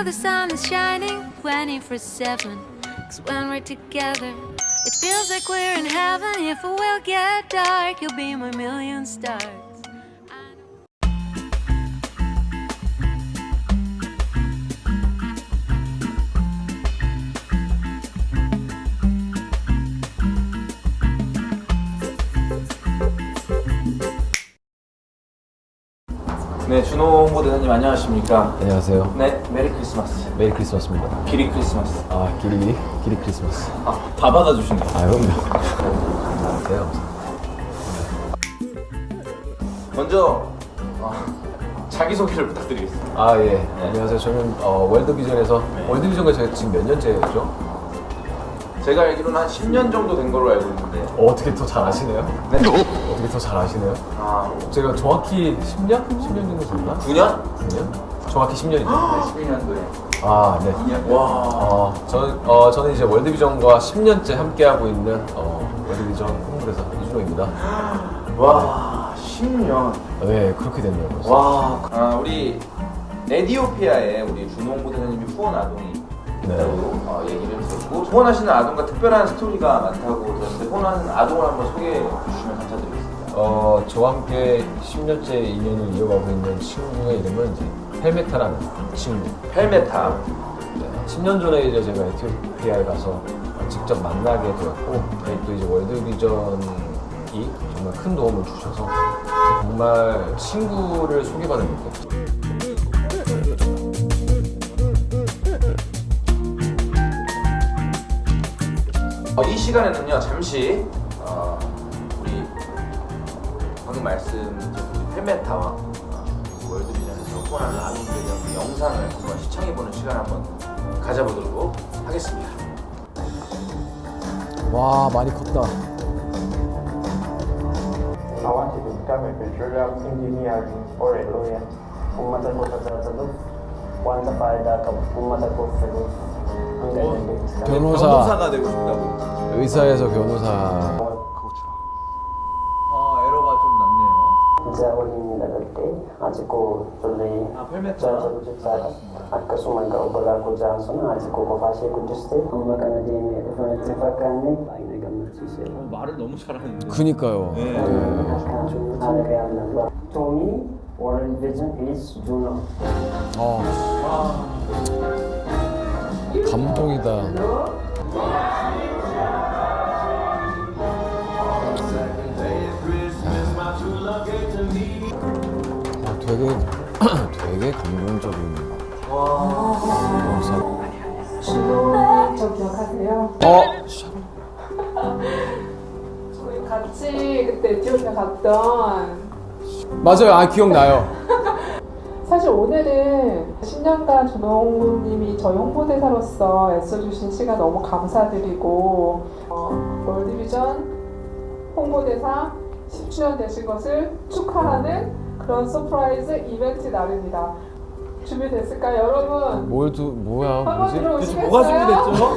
know the sun is shining 24 7. Cause when we're together, it feels like we're in heaven. If it will get dark, you'll be my million stars. 네, 준호 홍보대사님 안녕하십니까? 안녕하세요. 네, Merry Christmas. Merry Christmas입니다. 기리 크리스마스. 아, 길이, 길이 크리스마스. 아, 다 받아주신다. 아, 그럼요. 안녕하세요. 먼저 어, 자기소개를 부탁드리겠습니다. 아, 예. 안녕하세요. 저는 어, 월드비전에서, 월드비전과 제가 지금 몇 년째죠? 제가 알기로는 한 10년 정도 된 걸로 알고 있는데 어, 어떻게 더잘 아시네요? 네? 어떻게 더 잘 아시네요? 아, 제가 정확히 10년? 10년 정도 됐나? 9년? 9년? 정확히 10년이죠. 네, 12년도에 아, 네. 2년? 와 어, 저는, 어, 저는 이제 월드비전과 10년째 함께하고 있는 어, 월드비전 홍보대사 이준호입니다. 와 10년 네, 그렇게 됐네요. 벌써. 와 아, 우리 에디오피아에 우리 준호 홍보대사님이 후원 아동이 네. 있다고 어, 얘기를 들었고 후원하시는 아동과 특별한 스토리가 많다고 들었는데 후원하는 아동을 한번 소개해 주시면 감사드리겠습니다. 어, 저와 함께 10년째 인연을 이어가고 있는 친구의 이름은 이제 헬메타라는 친구. 헬메타 네, 10년 전에 이제 제가 에티오피아에 가서 직접 만나게 되었고, 저희 또 이제 월드비전이 정말 큰 도움을 주셔서 정말 친구를 소개받은 느낌. 어, 이 시간에는요 잠시 방금 말씀드린 우리 펠메타와 어, 월드비전에서 후원하는 아동들에 대한 그 영상을 한번 시청해보는 시간 한번 가져보도록 하겠습니다. 와, 많이 컸다. I want to become a petroleum engineer or a lawyer. 변호사, 변호사가 되고 싶다고. 의사에서 변호사. 아 에러가 좀 났네요. Sa huling nagagte, aji ko tuloy 아 펠메타. jajalu sa akkasuma gaubala ko dyan sana aji ko kofashe ko juste amma kana demi reference fakane ay na gammachiise 말을 너무 잘하는데. 그니까요. 네. To me, World Vision is Juno. 아, 감동이다. 되게 되게 감동적인 영상. 저 기억하세요? 어, 저희 같이 그때 에티오피아 갔던 맞아요. 아 기억나요. 사실 오늘은 10년간 준호님이 저희 홍보대사로서 애써주신 시간 너무 감사드리고 어, 월드비전 홍보대사 10주년 되신 것을 축하하는 그런 surprise 이벤트 날입니다. 준비됐을까요, 여러분? 뭘 두, 뭐야 뭐지? 들어오시겠어요? 뭐가 준비됐죠?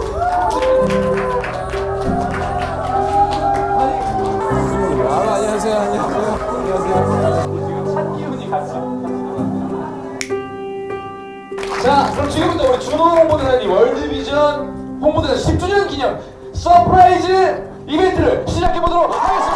아, 안녕하세요. 안녕하세요. 안녕하세요. 지금 찬 기운이 같이. 자, 그럼 지금부터 우리 준호 홍보대사님 월드비전 홍보대사 10주년 기념 surprise 이벤트를 시작해 보도록 하겠습니다.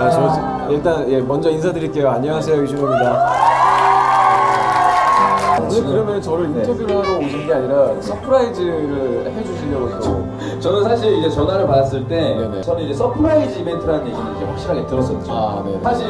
아, 저 일단 예, 먼저 인사드릴게요. 안녕하세요. 유준호입니다. 오늘 그러면 저를 인터뷰를 하러 오신 게 아니라 surprise를 해주시려고 또. 저는 사실 이제 전화를 받았을 때 네네. 저는 이제 surprise 이벤트라는 얘기는 이제 확실하게 들었었죠. 아. 사실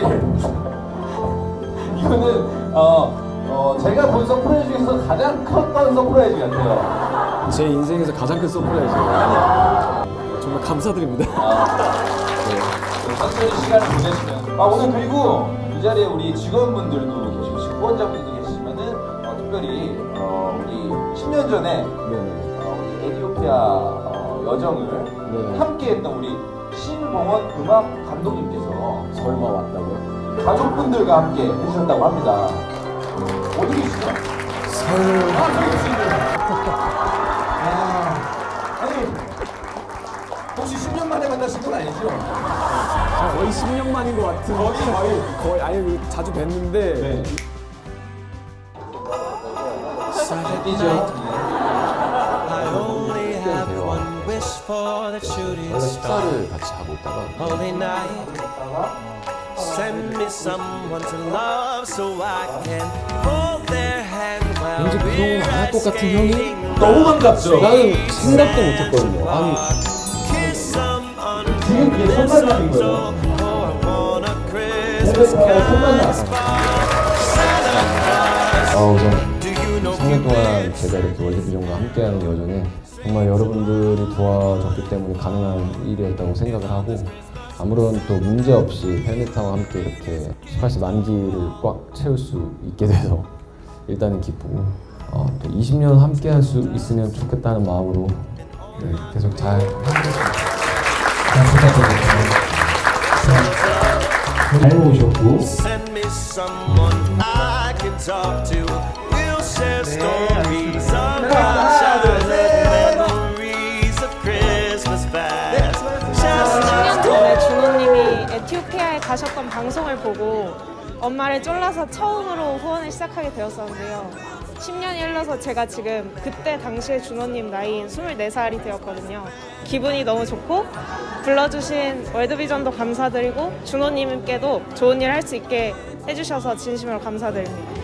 이거는 어, 어 제가 본 surprise 중에서 가장 컸던 surprise 같아요. 제 인생에서 가장 큰 surprise예요. 정말 감사드립니다. 네, 천천히 시간을 보내시면 아 오늘 그리고 이 자리에 우리 직원분들도 계시고 후원자분들도 계시지만은 어, 특별히 어, 우리 10년 전에 네네. 어, 우리 에디오피아 어, 여정을 네. 함께 했던 우리 신봉원 음악 감독님께서 설마 왔다고요? 가족분들과 함께 해주셨다고 합니다. 어디 계시죠? 아, 저기 있습니다. 아, 아니, 혹시 10년 만에 만나신 건 아니죠? 거의 10년 만인 것 같은. 거의 거의 거의 아니 자주 뵀는데 I only have one wish for the shooting 저희가 star. 식사를 같이 하고 있다가 send me someone to love so I can hold their hand while 왠지 그런 we're 건안할 것 같은 형이 너무 반갑죠? 나는 생각도 못했거든요. 아니 Kiss someone 지금 그게 손만남인 거예요. oh. 아 you know 3년 동안 제가 이렇게 월드비전과 함께하는 여정에 정말 여러분들이 도와줬기 때문에 가능한 일이었다고 생각을 하고 아무런 또 문제 없이 헬멧타와 함께 이렇게 18세 만기를 꽉 채울 수 있게 돼서 일단은 기쁘고 어, 또 20년 함께 할 수 있으면 좋겠다는 마음으로 네, 계속 잘 부탁드립니다. 잘 모셨고 Send 가셨던 방송을 보고 엄마를 쫄라서 처음으로 후원을 시작하게 되었었는데요. 10년이 흘러서 제가 지금 그때 당시에 준호님 나이인 24살이 되었거든요. 기분이 너무 좋고 불러주신 월드비전도 감사드리고 준호님께도 좋은 일 할 수 있게 해주셔서 진심으로 감사드립니다.